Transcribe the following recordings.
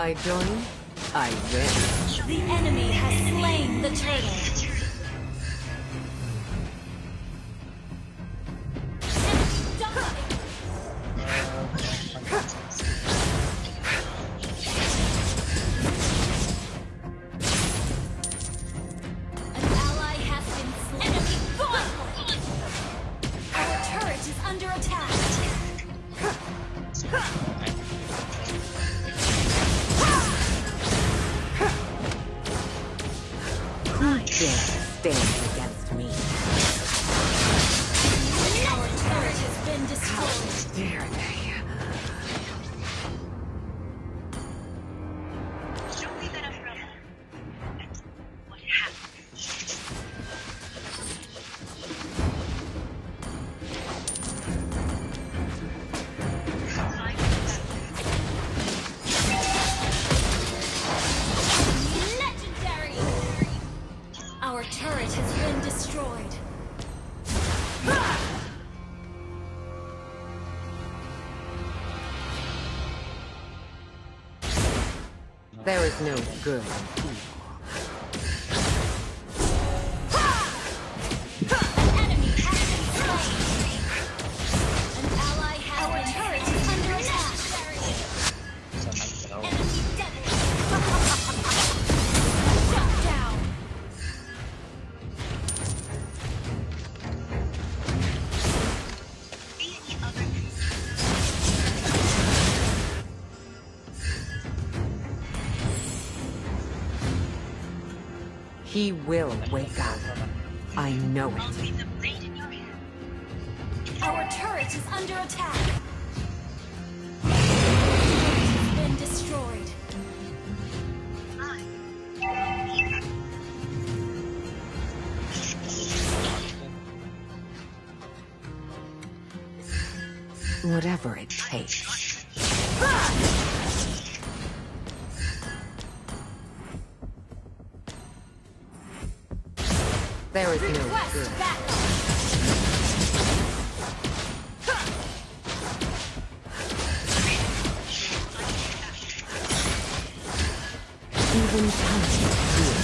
I join, I win. The enemy has slain the turtle. An ally dare stand There is no good in. He will wake up. I know it. leave the blade in your hand. Our turret is under attack. Has been destroyed. Whatever it takes. Even time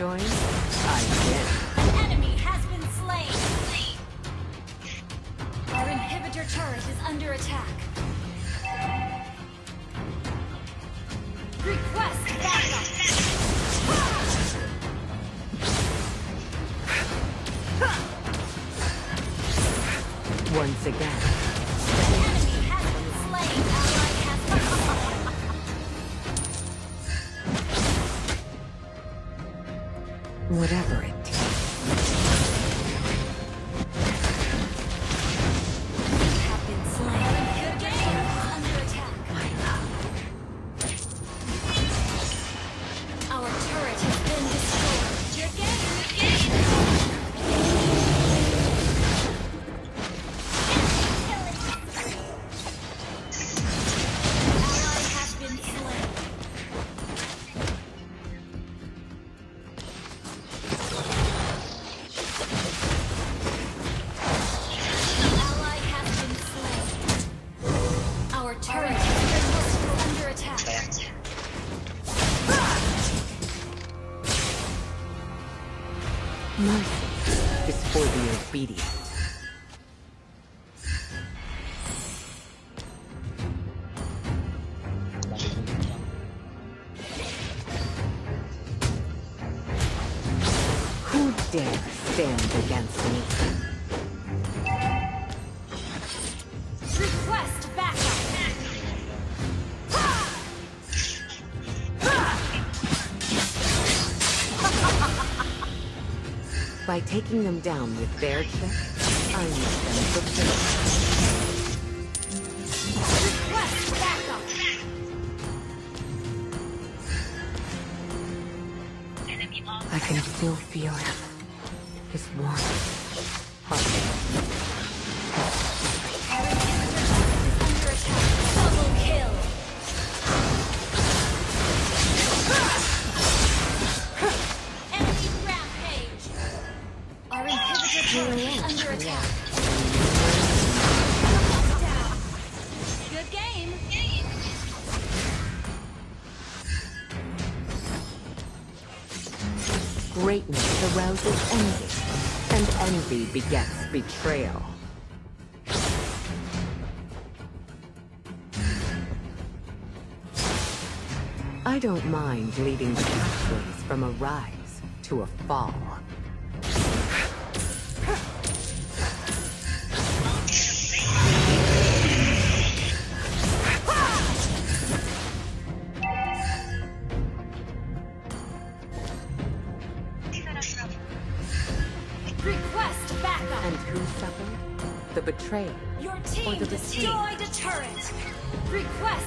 join, I win. An enemy has been slain. Our inhibitor turret is under attack. Request backup. Once again, whatever it turret is under attack. Mercy is for the obedient. By taking them down with their trick, I need them. Request backup. I can still feel him. His warmth. envy, and envy begets betrayal. I don't mind leading the pathways from a rise to a fall. betrayal. Your team destroyed a turret. Request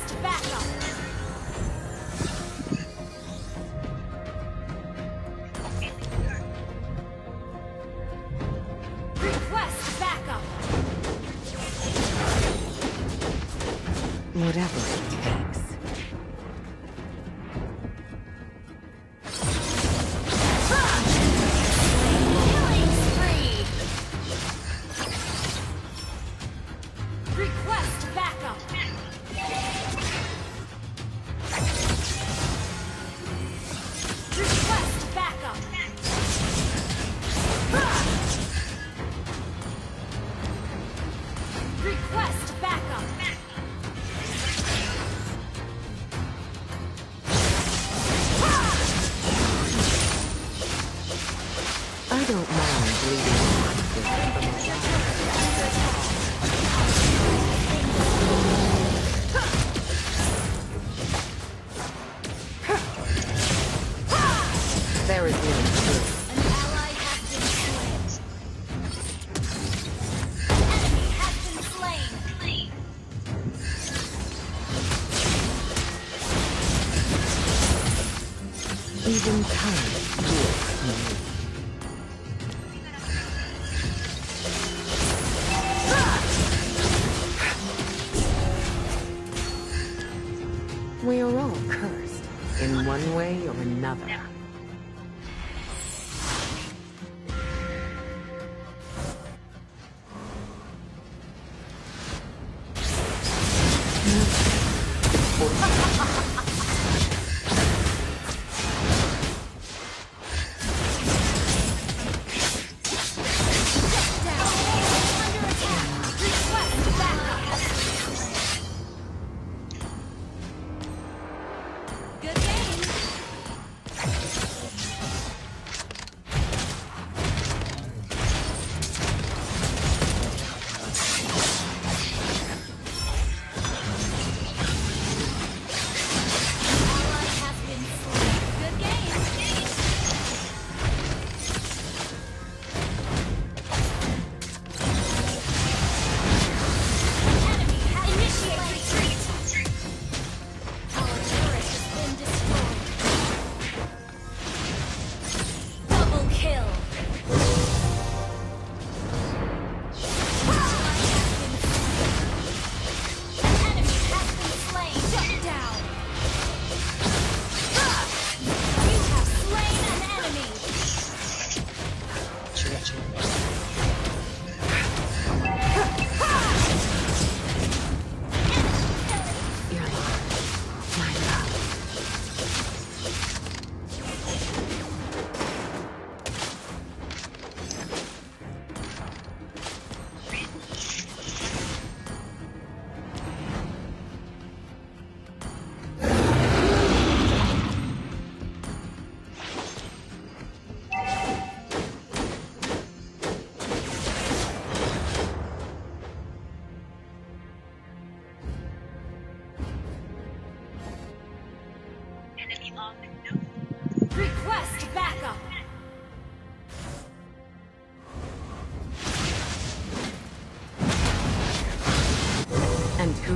There is no truth.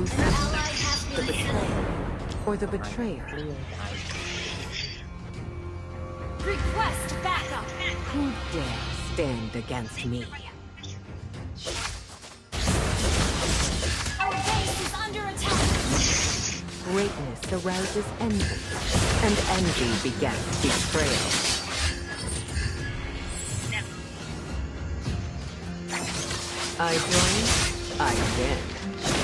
truth the betrayer, or the betrayer. Request backup! Who dares stand against me? Our base is under attack! Greatness arouses envy, and envy begets betrayal. I join, I win.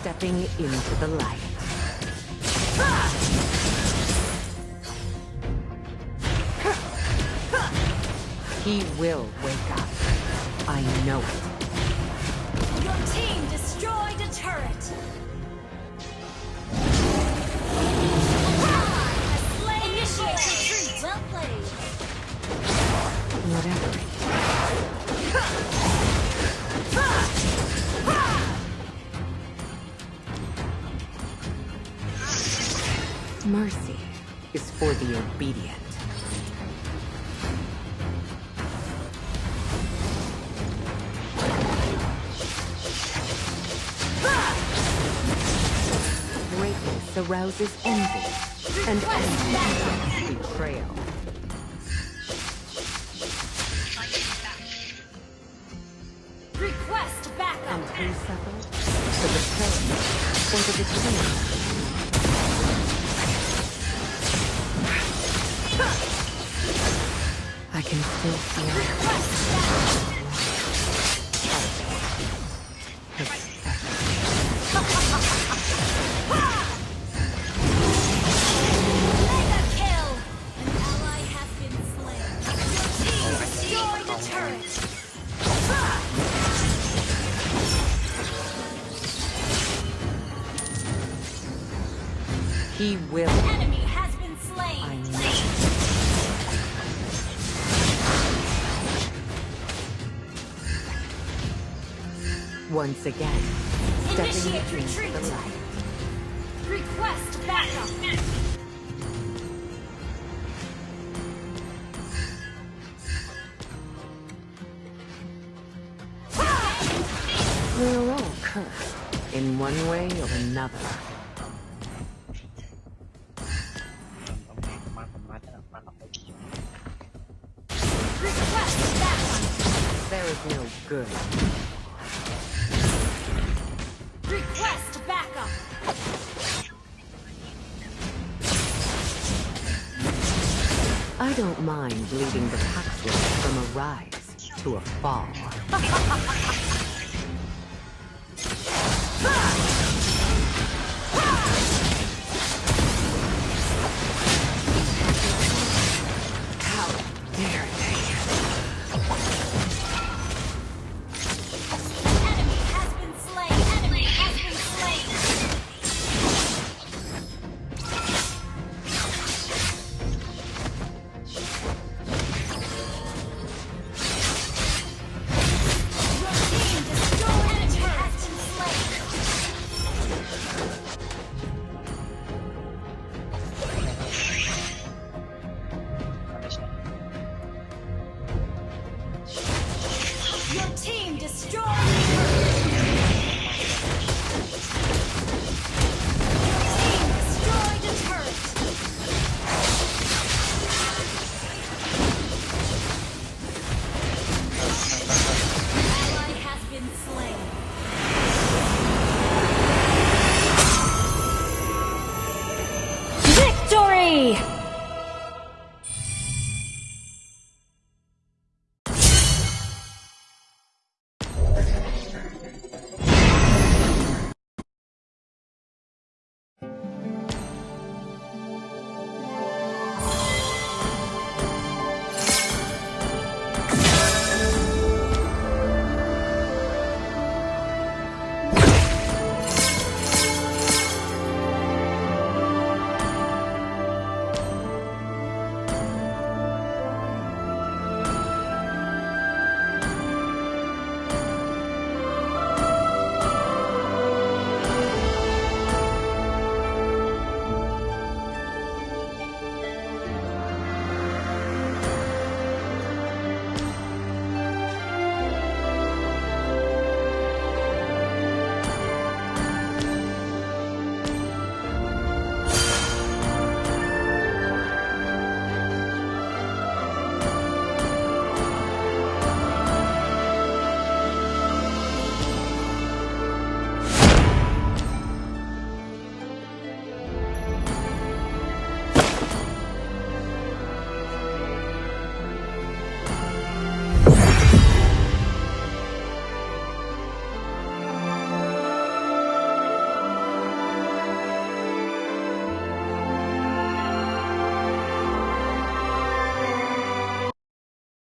Stepping into the light. He will wake up. I know it. Your team destroyed a turret. Initiate retreat. Well played. Whatever. Mercy is for the obedient. Greatness arouses envy, and envy betrayal. Request backup. And who suffered? The betrayer or the betrayer? I can still feel it. Request backup. once again. Initiate retreat. Request backup. We're all cursed in one way or another. There is no good mind leading the Paxwood from a rise to a fall.